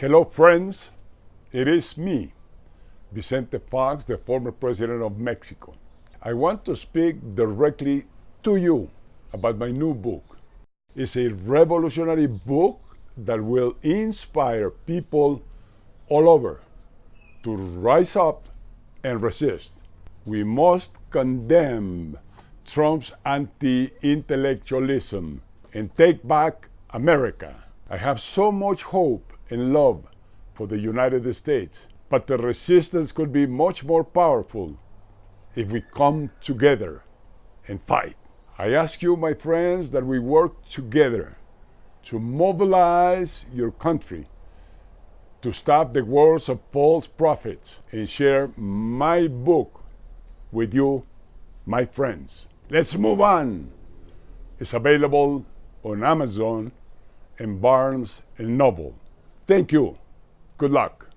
Hello, friends. It is me, Vicente Fox, the former president of Mexico. I want to speak directly to you about my new book. It's a revolutionary book that will inspire people all over to rise up and resist. We must condemn Trump's anti intellectualism and take back America. I have so much hope and love for the United States, but the resistance could be much more powerful if we come together and fight. I ask you, my friends, that we work together to mobilize your country to stop the wars of false prophets and share my book with you, my friends. Let's move on. It's available on Amazon and Barnes and Noble. Thank you. Good luck.